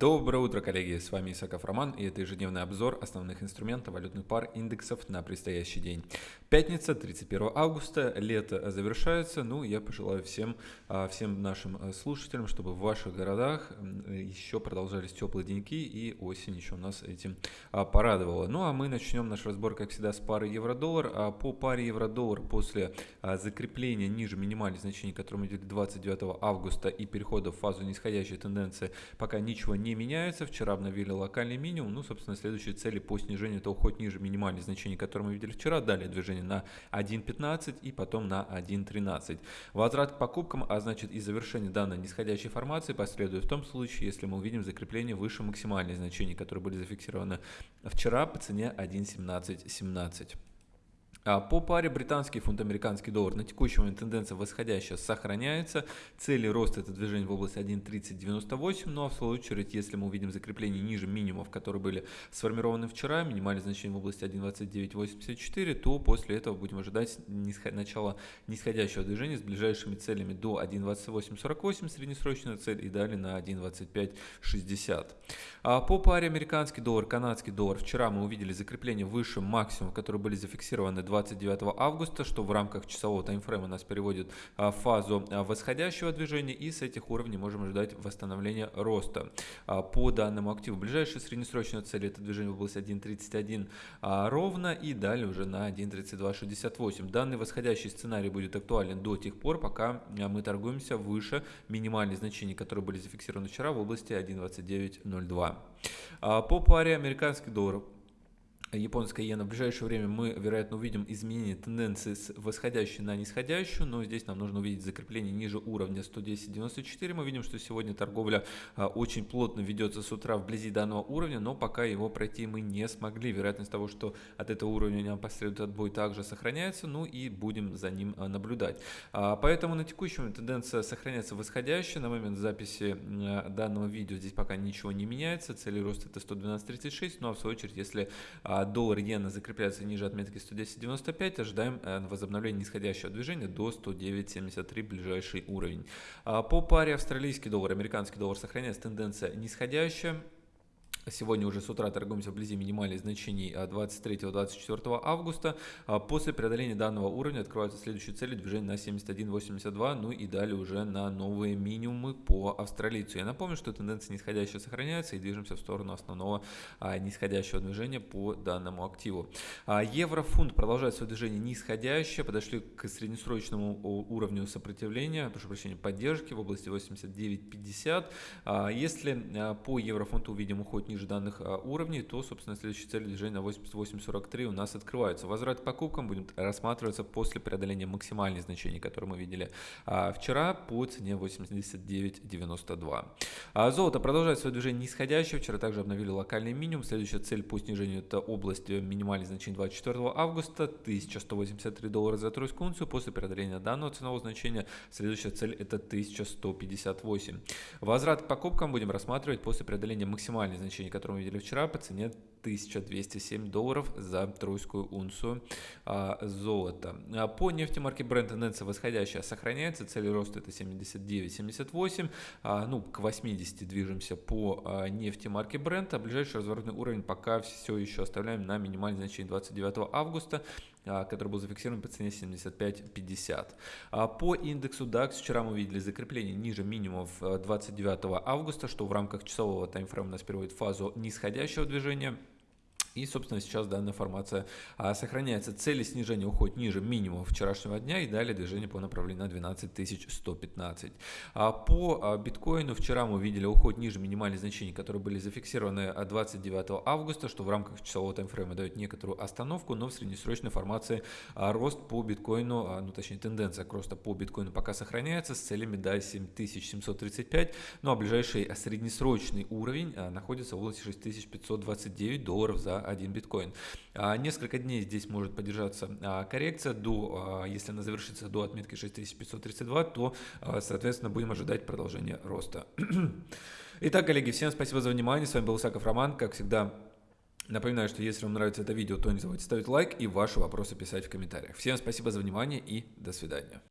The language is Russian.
Доброе утро, коллеги! С вами Исаков Роман и это ежедневный обзор основных инструментов валютных пар индексов на предстоящий день. Пятница, 31 августа, лето завершается. Ну, я пожелаю всем, а, всем нашим э, слушателям, чтобы в ваших городах еще продолжались теплые деньки и осень еще нас этим а, порадовала. Ну, а мы начнем наш разбор, как всегда, с пары евро-доллар. А по паре евро-доллар после закрепления ниже минимальных значений, которые мы видели 29 августа и перехода в фазу нисходящей тенденции, пока ничего не меняются. Вчера обновили локальный минимум. Ну, собственно, следующие цели по снижению это уход ниже минимальных значений, которые мы видели вчера. Далее движение на 1.15 и потом на 1.13. Возврат к покупкам, а значит и завершение данной нисходящей формации последует в том случае, если мы увидим закрепление выше максимальных значений, которые были зафиксированы вчера по цене 1.1717. 17. А по паре британский фунт, американский доллар на текущий момент тенденция восходящая сохраняется. Цели роста это движение в области 1.3098, ну а в свою очередь, если мы увидим закрепление ниже минимумов, которые были сформированы вчера, минимальное значение в области 1.2984, то после этого будем ожидать нисход... начала нисходящего движения с ближайшими целями до 1.2848 среднесрочная цель и далее на 1.2560. А по паре американский доллар, канадский доллар вчера мы увидели закрепление выше максимумов, которые были зафиксированы 29 августа, что в рамках часового таймфрейма нас переводит а, в фазу а, восходящего движения и с этих уровней можем ожидать восстановления роста а, по данному активу. Ближайшая среднесрочная цель это движение в области 1.31 ровно и далее уже на 1.3268. Данный восходящий сценарий будет актуален до тех пор, пока мы торгуемся выше минимальных значений, которые были зафиксированы вчера в области 1.2902. По паре американский доллар японская иена, в ближайшее время мы, вероятно, увидим изменение тенденции с восходящей на нисходящую, но здесь нам нужно увидеть закрепление ниже уровня 110.94. Мы видим, что сегодня торговля а, очень плотно ведется с утра вблизи данного уровня, но пока его пройти мы не смогли. Вероятность того, что от этого уровня нам последует отбой, также сохраняется, ну и будем за ним а, наблюдать. А, поэтому на текущем тенденция сохраняется восходящая. На момент записи данного видео здесь пока ничего не меняется. Цели роста это 112.36, ну а в свою очередь, если а доллар иена закрепляется ниже отметки 110.95, ожидаем э, возобновления нисходящего движения до 109.73 ближайший уровень. А по паре австралийский доллар, американский доллар сохраняется тенденция нисходящая. Сегодня уже с утра торгуемся вблизи минимальных значений 23-24 августа. А после преодоления данного уровня открываются следующие цели движения на 71.82, ну и далее уже на новые минимумы по австралийцу. Я напомню, что тенденция нисходящая сохраняется и движемся в сторону основного а, нисходящего движения по данному активу. А, Евро-фунт продолжает свое движение нисходящее, подошли к среднесрочному уровню сопротивления, прошу прощения, поддержки в области 89.50. Если по еврофунту увидим уход ниже данных а, уровней, то, собственно, следующая цель движения на 88.43 у нас открывается. Возврат к покупкам будет рассматриваться после преодоления максимальных значений, которые мы видели а, вчера по цене 89.92. А золото продолжает свое движение нисходящее. Вчера также обновили локальный минимум. Следующая цель по снижению это область минимальных значений 24 августа 1183 доллара за тройскую унцию. После преодоления данного ценового значения следующая цель это 1158. Возврат к покупкам будем рассматривать после преодоления максимальных значений значение, которое мы видели вчера, по цене 1207 долларов за тройскую унцию а, золота. А по нефти марки Brent тенденция восходящая сохраняется, цель роста это 79-78, а, ну к 80 движемся по а, нефти марки Brent, а ближайший разворотный уровень пока все еще оставляем на минимальное значение 29 августа, а, который был зафиксирован по цене 75.50. А по индексу DAX вчера мы видели закрепление ниже минимумов 29 августа, что в рамках часового таймфрейма нас переводит фазу нисходящего движения. И, собственно, сейчас данная формация а, сохраняется. Цели снижения уходят ниже минимума вчерашнего дня и далее движение по направлению на 12115. А по а, биткоину вчера мы видели уход ниже минимальных значений, которые были зафиксированы 29 августа, что в рамках часового таймфрейма дает некоторую остановку, но в среднесрочной формации а, рост по биткоину, а, ну точнее тенденция к росту по биткоину пока сохраняется с целями до 7735, ну а ближайший среднесрочный уровень а, находится в области 6529 долларов за 1 биткоин. А, несколько дней здесь может поддержаться а, коррекция, до, а, если она завершится до отметки 6532, то, соответственно, будем ожидать продолжения роста. Итак, коллеги, всем спасибо за внимание. С вами был Исаков Роман. Как всегда, напоминаю, что если вам нравится это видео, то не забудьте ставить лайк и ваши вопросы писать в комментариях. Всем спасибо за внимание и до свидания.